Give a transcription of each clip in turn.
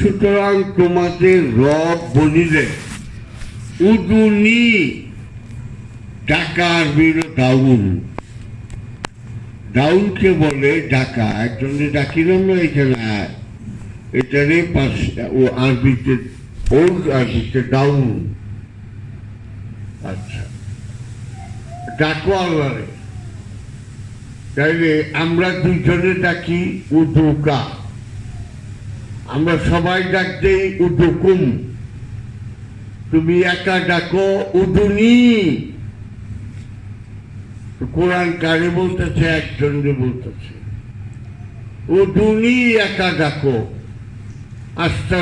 সুতরাং তোমাদের রব বলিলে উদুনি ডাকার বিরো দাউন দাউনকে বলে, ডাকা একজনে ডাকিলাম না এখানে। এটারে ও আরবিতে ওল্ড আরবিতে ডাউন আচ্ছা ডাকো আল্লাহরে। তাইলে আমরা দুইজনে ডাকি উদুকা। আমরা সবাই ডাকতে উদুকুম। তুমি একা ডাকো উদুনি। কোরআন কারে বলতেছে একজনকে বলতেছে, উদুনি একা ডাকো। আস্তা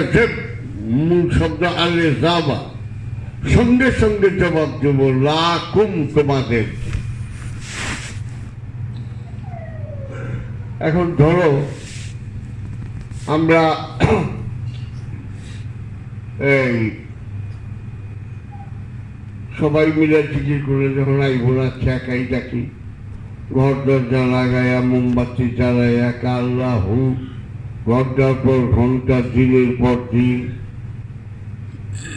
মূল শব্দ আলে যাবা। সঙ্গে সঙ্গে জবাব দেব, লাকুম তোমাদের। এখন ধরো আমরা এই সবাই মিলে জিজ্ঞেস করে যখন আইব না একাই ডাকি ঘর দরজা লাগাইয়া মোমবাতি জ্বালাইয়া কাল্লা হু ঘণ্টার পর ঘণ্টা, দিনের পর দিন,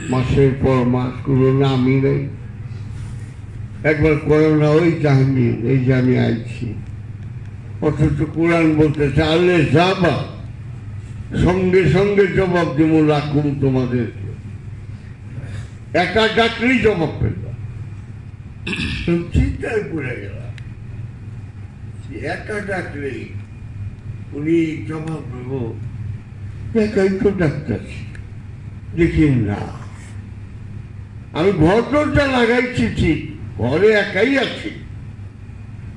মাসের পর মাস, কোনো নামই নেই। একবার করোনা ওই জাহাঙ্গীর, এই যে আমি আইছি। অথচ কোরআন বলতে চালে যাবা। সঙ্গে সঙ্গে জবাব দেবো, রাখুন তোমাদেরকে। একা ডাকলেই জবাব পেলাম। চিন্তায় পড়ে গেলাম একা ডাকলেই উনি জবাব দেবো। একাই তো ডাক্তারছি দেখি না। আমি দরজা লাগাইছি ঠিক, ঘরে একাই আছি।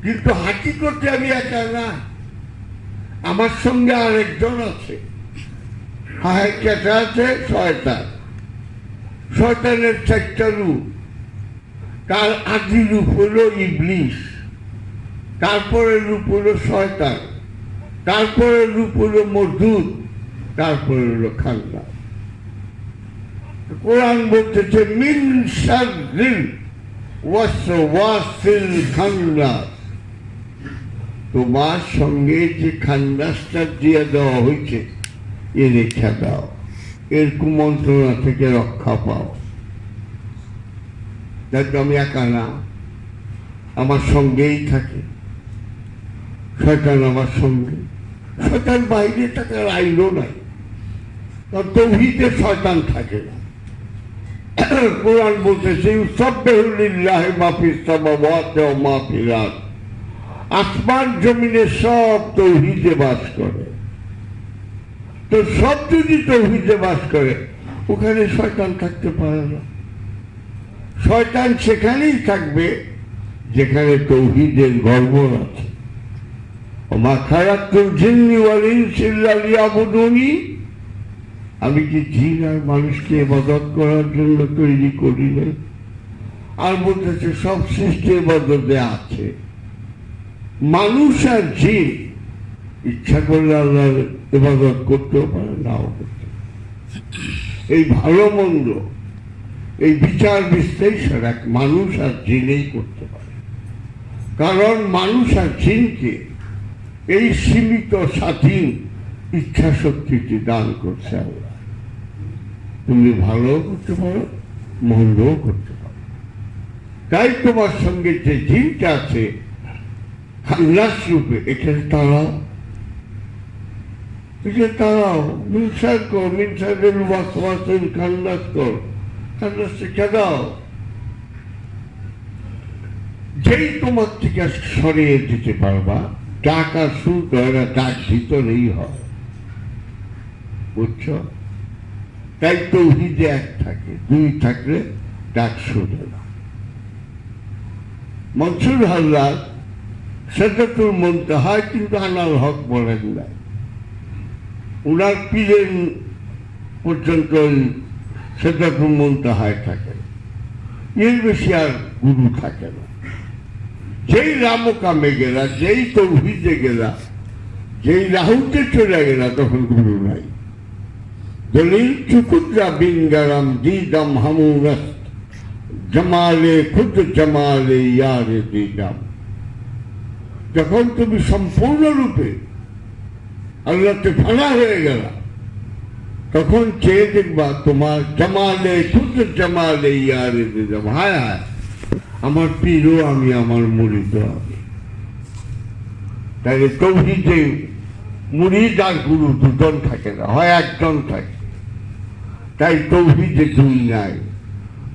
কিন্তু হাঁটি করতে আমি একা না। আমার সঙ্গে আরেকজন আছে। কেটে আছে, শয়তান। শয়তানের চারটা রূপ। তার আদি রূপ হলো ইবলিশ তারপরে রূপ হলো শয়তান। তারপরে রূপ হলো মজদুদ তারপরে হলো খান্না কোরআন বলতেছে, মিন ওয়াসওয়াসিল খান্নাস তোমার সঙ্গে যে খান্নাসটা দিয়ে দেওয়া হয়েছে এ রেখা দাও এর কুমন্ত্রণা থেকে রক্ষা পাও। দেখো, আমি একা না, আমার সঙ্গেই থাকে। শয়তান আমার সঙ্গে। শয়তান বাইরে থাকার আইনও নাই। কারণ তৌহিদে শয়তান থাকে না। কোরআন বলতেছে সব্যহুল্লাহ মাফিস সামাওয়াত ওয়া মা ফিল আরদ আসমান জমিনে সব তৌহিদে বাস করে। তো সব যদি তৌহিদে বাস করে, ওখানে শয়তান থাকতে পারে না। শয়তান সেখানেই থাকবে, যেখানে তৌহিদের গর্ব আছে। আমি কি জিন আর মানুষকে মদত করার জন্য তৈরি করি না আর বলতেছে, সব সৃষ্টি মদতে আছে। মানুষ আর জিন ইচ্ছা করলে আল্লাহর ইবাদত করতেও পারে নাও করতে এই ভালো মন্দ, এই বিচার বিশ্লেষণ এক মানুষ আর জিনেই করতে পারে। কারণ মানুষ আর জিনকে এই সীমিত স্বাধীন ইচ্ছা শক্তিটি দান করছে আল্লাহ। তুমি ভালো করতে পারো, মন্দও করতে পারো। তাই তোমার সঙ্গে যে জিনটা আছে খাল্লাস রূপে এখানে তারাও এখানে তারাও মিনসার কর মিনসারের ওয়াসওয়াসের খাল্লাস কর খাল্লাস শিক্ষা দাও। যেই তোমার থেকে সরিয়ে দিতে পারবা আর সুর হয় না ডাক ভিতরেই হয়। বুঝছ? তাই তৌহিদে এক থাকে, দুই থাকলে ডাক শুনে না। মনসুর হাল্লার সেটা তোর মনতে হয়, কিন্তু আনাল হক বলেন না উনার পীরের পর্যন্ত সেটা তোর মনতে হয় থাকে। এর বেশি আর গুরু থাকে না। যেই রামকামে গেলা যেই তৌহিদে গেলা যেই রাহুতে চলে গেলা তখন গুরু নাই। দলিল, চুকুদ্রা বিঙ্গারাম দিদাম হামুরাস জমালে খুদ জমালে ইয়ারে দিদাম যখন তুমি সম্পূর্ণরূপে আল্লাহতে ফানা হয়ে গেল। তখন চেয়ে দেখবা তোমার জামালে শুদ্ধ জামালে ইয়ারে দিলাম হায় হায়, আমার পীরও আমি, আমার মুড়িদ আমি। তাহলে তৌহিদে মুড়িদ আর গুরু দুজন থাকে না, হয় একজন থাকে। তাই তৌহিদে দুই নাই,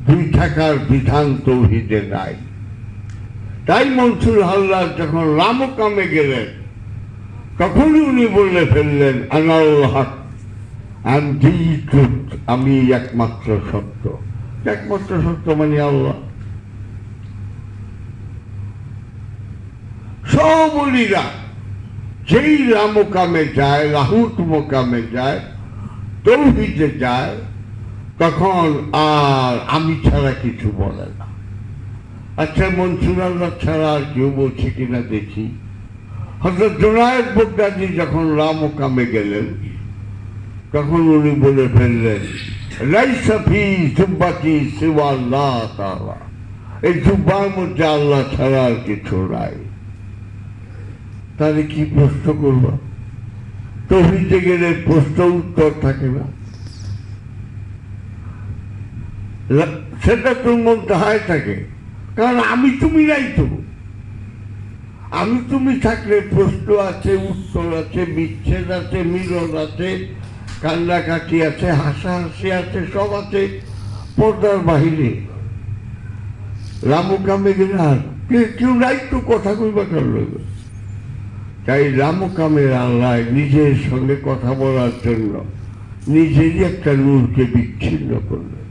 দুই থাকার বিধান তৌহিদে নাই। তাই মনসুর হাল্লার যখন রামকামে গেলেন তখনই উনি বলে ফেললেন আনাল আমি একমাত্র সত্য। একমাত্র সত্য মানে আল্লাহ। সবলীরা যেই রামকামে যায় রাহুত মোকামে যায়, তৌহিদে যায়, তখন আর আমি ছাড়া কিছু বলে না। আচ্ছা মনসুর আল্লাহ ছাড়া আর কেউ বলছে কিনা দেখি। হজরত জোনায়দ বগদাদি যখন রামকামে গেলেন, তখন উনি বলে ফেললেন এই মধ্যে আল্লাহ ছাড়া আর কিছু নাই। তাহলে কি প্রশ্ন করব? তহিতে গেলে প্রশ্ন উত্তর থাকে না। সেটা তোর মধ্যে হয় থাকে। কারণ আমি তুমি নাই তো। আমি তুমি থাকলে প্রশ্ন আছে, উত্তর আছে, বিচ্ছেদ আছে, মিলন আছে, কান্নাকাটি আছে, হাসাহাসি আছে, সব আছে পর্দার বাহিরে। রামকামে গেলাম কেউ নাই তো কথা কইবা কার লইবে তাই রামকামের আল্লাহ নিজের সঙ্গে কথা বলার জন্য নিজেরই একটা নূরকে বিচ্ছিন্ন করলেন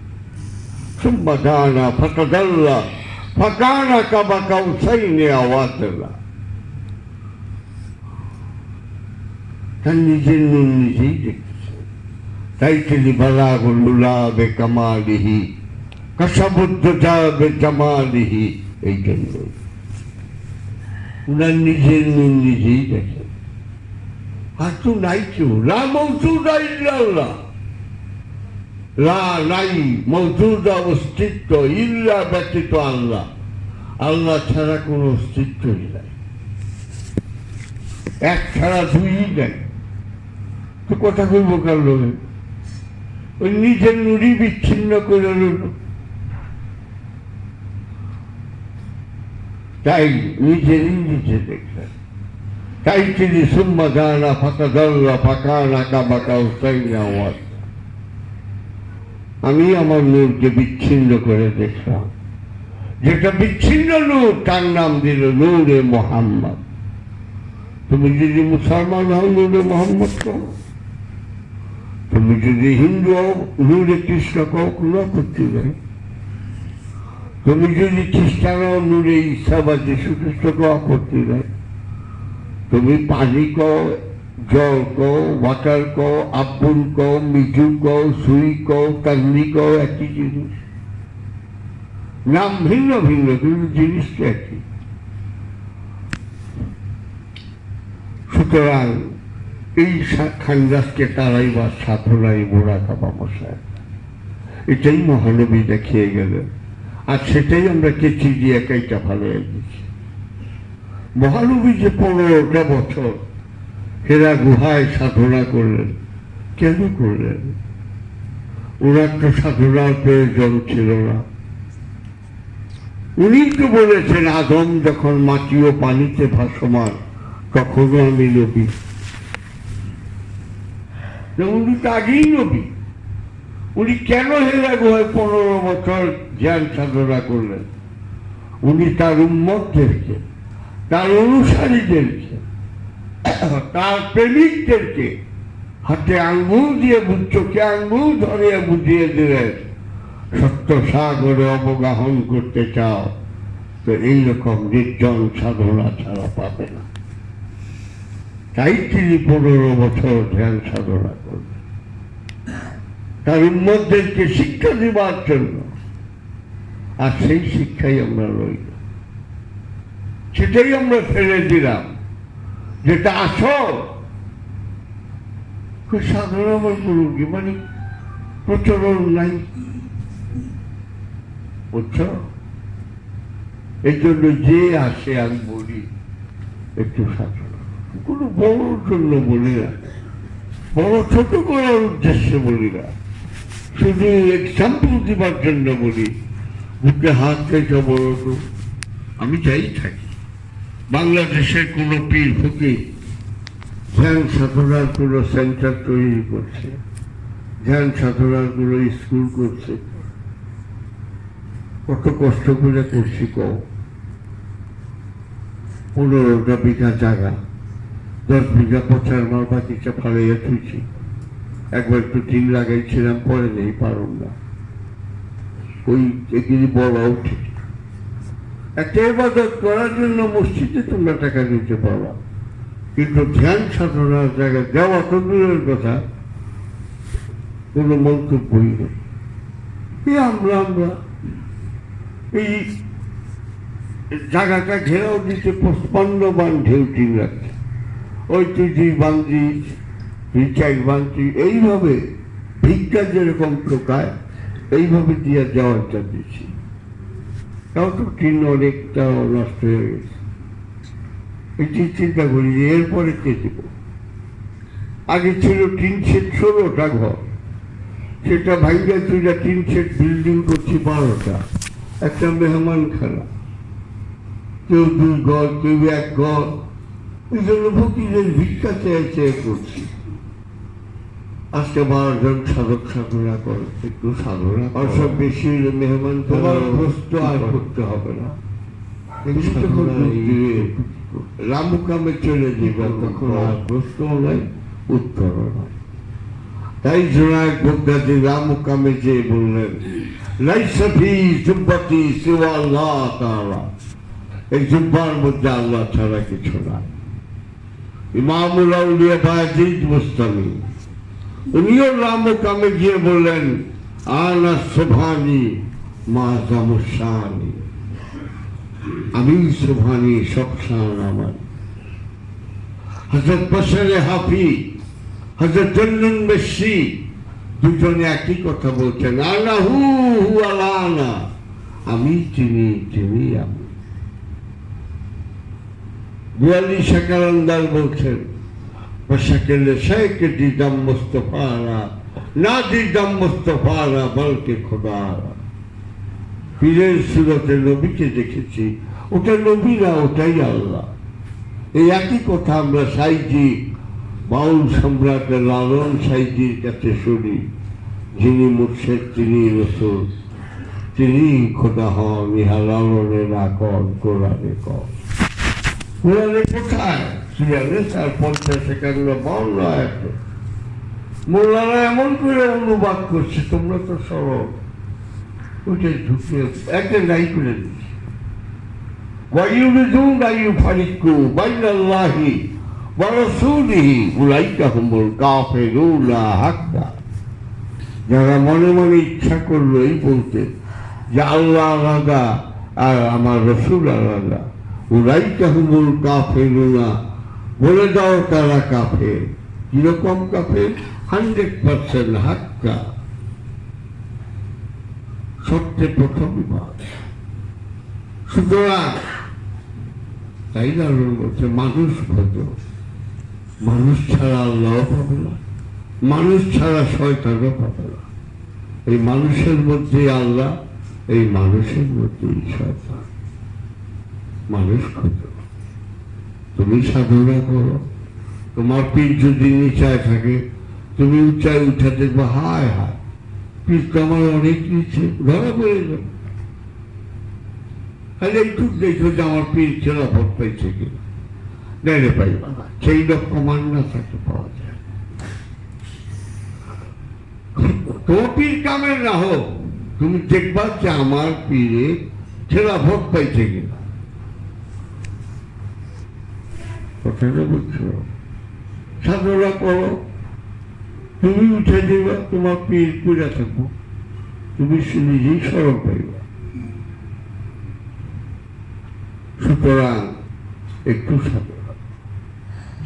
সুম্বা গানা ফাটা ডাল্লা ফাঁকানা কাবা কাউ সাইনে আওয়াজ তার নিজের নুন নিজেই দেখতেছে তাই তিনি বালাগুল্লা বে কামালিহি কসাবুদ্ধ যাবে জামালিহি এই জন্য উনার নিজের নুন নিজেই দেখেন আর তো নাই কেউ লা মৌজুদা ইল্লাল্লাহ লা অস্তিত্ব ইল্লা ব্যতীত আল্লাহ আল্লাহ ছাড়া কোনো অস্তিত্বই নাই এক ছাড়া দুই নাই তো কথা কইব কার লোকে ওই নিজের নুড়ি বিচ্ছিন্ন করে রইল। তাই নিজেরই নিজে দেখলেন তাই তিনি সুম্মা গানা ফাঁকা দল্লা ফাঁকা নাকা বাঁকা উসাইনা আওয়াজ আমি আমার নূরকে বিচ্ছিন্ন করে দেখলাম। যেটা বিচ্ছিন্ন নূর, তার নাম দিল নূরে মোহাম্মদ। তুমি যদি মুসলমান হও, নূরে মোহাম্মদ কও তুমি যদি হিন্দু হও নূরে কৃষ্ণ কও কোনো করতে নেই তুমি যদি খ্রিস্টান হও নূরে ঈশা বা খ্রিস্ট কও আপত্তি তুমি পানি কও জল কও ওয়াটার কও আব্বুল কও মিজু কও সুই কও তান্নি কও একই জিনিস। নাম ভিন্ন ভিন্ন, কিন্তু জিনিসটা একই। সুতরাং এই খানদাসকে তারাই বা সাধনাই মোড়া কাবা মশাই। এটাই মহানবী দেখিয়ে গেলেন। আর সেটাই আমরা কেচি দিয়ে একাইটা ভালো গেছি মহানবী যে পনেরোটা বছর হেরা গুহায় সাধনা করলেন, কেন করলেন? ওনার তো সাধনার প্রয়োজন ছিল না। উনি তো বলেছেন, আদম যখন মাটি ও পানিতে ভাসমান, তখনও আমি নবী। তো উনি তো আগেই নবী। উনি কেন হেরা গুহায় পনেরো বছর জ্ঞান সাধনা করলেন? উনি তার উম্মতদেরকে, তার অনুসারীদেরকে, তার প্রেমিকদেরকে হাতে আঙ্গুল দিয়ে বু- চোখে আঙ্গুল ধরে বুঝিয়ে দিলেন, সত্য সাগরে অবগাহন করতে চাও, তো এইরকম নির্জন সাধনা ছাড়া পাবে না। তাই তিনি পনেরো বছর ধ্যান সাধনা করবেন তার উন্মতদেরকে শিক্ষা দেবার জন্য? আর সেই শিক্ষাই আমরা রইল। সেটাই আমরা ফেলে দিলাম। যেটা আসল। সাধারণ আমার গুরু কি? মানে প্রচলন নাই। বুঝছ? এই জন্য যে আসে আমি বলি, একটু সাধারণ কোনো বড় জন্য বলি না। বড় ছোট করার উদ্দেশ্যে বলি না। শুধু এক্সাম্পল দিবার জন্য বলি, বুকে হাত রেখে বলো তো। আমি যাই থাকি। বাংলাদেশের কোনো পীর ফকির ধ্যান সাধনার কোনো সেন্টার তৈরি করছে, ধ্যান সাধনার কোনো স্কুল করছে। কত কষ্ট করে করছি কও। পনেরোটা বিঘা জায়গা। দশ বিঘা পচার মাল বাকিটা ফালাইয়া থুইছি একবার একটু টিন লাগাইছিলাম, পরে নেই, পারুম না। ওই এগুলি বলা উচিত। একটা করার জন্য মসজিদে তোমরা টাকা দিতে পারবা। কিন্তু ধ্যান সাধনার জায়গায় দেওয়া তো দূরের কথা। কোনো মন্তব্যই নেই। এই আমরা আমরা এই জায়গাটা ঘেরাও দিতে পঞ্চপান্নবান ঢেউ টিন রাখছে। ওই তুই দুই বান্দিস তুই বান্দি এইভাবে ভিক্ষা যেরকম ঠোকায়, এইভাবে দিয়ে যাওয়াটা দিচ্ছি তাও তো টিন অনেকটা নষ্ট হয়ে গেছে। এটি চিন্তা করি যে এরপরে কে দেব? আগে ছিল টিন সেট ষোলোটা ঘর। সেটা ভাইয়া তুইরা টিন সেট বিল্ডিং করছি বারোটা। একটা মেহমান খানা কেউ দুই ঘর, কেউ এক ঘর। এই জন্য ফকিরের ভিক্ষা চেয়ে চেয়ে করছি। আজকে বারো জন সাধক সাধনা করে একটু সাধনা আর সব বেশি মেহমান তোমার প্রস্ত আর করতে হবে না। রামুকামে চলে যাবে তখন। আর প্রশ্ন নাই উত্তর নাই তাই জোনায় বগদাদি রামুকামে যে বললেন লাইসা ফি জুব্বাতি সিওয়া আল্লাহ তাআলা। এই জুব্বার মধ্যে আল্লাহ ছাড়া কিছু নাই। ইমামুল আউলিয়া বাজিদ মুস্তামি। উনিও রামুকামে গিয়ে বললেন, আনা সোভানি আমি সোভানি সবসান আমার। হজরত হাফি হজরত দুজনে একই কথা বলছেন আনা হু হু আলানা আমি চিনি চিনি, আমি গোয়ালি শাকারান্দার বলছেন বসাকেলে শেখ দিদাম মুস্তফারা, না দিদাম মুস্তফারা, বলকে খোদারা। পীরের সুরতে নবীকে দেখেছি, ওটা নবী না ওটাই আল্লাহ। এই একই কথা আমরা সাইজি, বাউল সম্রাট লালন সাইজির কাছে শুনি, যিনি মুর্শেদ, তিনি রসুল, তিনি খোদা হন, ইহা লালনে লালনের আকন কোরআনে কন মুরালি কোথায়? ছিয়াল্লিশ চার পঞ্চাশ একান্ন বাউন্ন আয়াত মোল্লারা এমন করে অনুবাদ করছে, তোমরা তো সরব। ওইটা ঢুকে একটা নাই করে দিচ্ছে যারা মনে মনে ইচ্ছা করল এই বলতে, যে আল্লাহ আলাদা আর আমার রসুল আলাদা। কাফেরুনা, বলে দাও তারা কীরকম হান্ড্রেড পার্সেন্ট হাক্কা। প্রথম সুতরাং, তাই বলছে, মানুষ ভদ্র। মানুষ ছাড়া আল্লাহ পাবে না মানুষ ছাড়া শয়তানও পাবে না এই মানুষের মধ্যে আল্লাহ, এই মানুষের মধ্যেই শয়তান। মানুষ। ক্ষুদ্র তুমি সাধনা করো। তোমার পীর যদি নিচায় থাকে, তুমি উঁচায় উঠে দেখব, হায় হায়, পীর তো আমার অনেক নিচে, ধরা পড়ে যাবে তাহলে একটু দেখো যে আমার পীর খেলাফত পাইছে কিনা। নেড়ে পাইবা না সেই লোক প্রমাণ না থাকে পাওয়া যায়। তো পীর কামের না হোক, তুমি দেখবা যে আমার পীরে খেলাফত পাইছে কিনা। কথাটা বুঝছ সাধনা করো তুমি উঠে দেবা তোমার পীর থাকব তুমি নিজেই পাইবা সুতরাং একটু সাধনা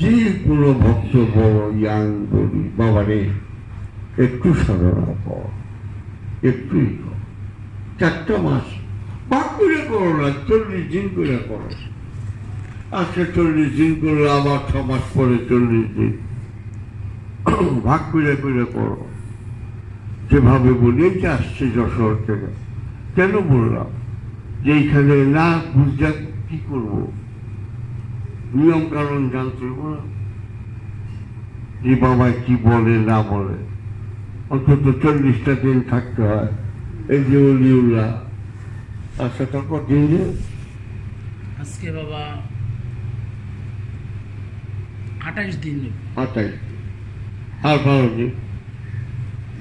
যে কোনো ভক্ত বড়, ইয়াং বলি বাবারে, একটু সাধনা কর, একটুই কর। চারটা মাস ভাগ করে করো না, চল্লিশ দিন করে করো। আজকে চল্লিশ দিন করলে আবার ছ মাস পরে চল্লিশ দিন। ভাগ করে করে করো। যেভাবে বলি এই যে আসছে যশোর থেকে। কেন বললাম? যে এইখানে না বুঝতে কি করব? নিয়ম কারণ জানতে না। যে বাবা কি বলে, না বলে। অন্তত চল্লিশটা দিন থাকতে হয়। এই যে অলিউল্লাহ। আচ্ছা তারপর দিন আজকে বাবা আঠাইশ দিন আঠাইশ। আর ভালো দিন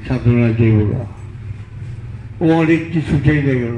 সাধনা যেগুলা ও অনেক কিছু চাইলে গেল।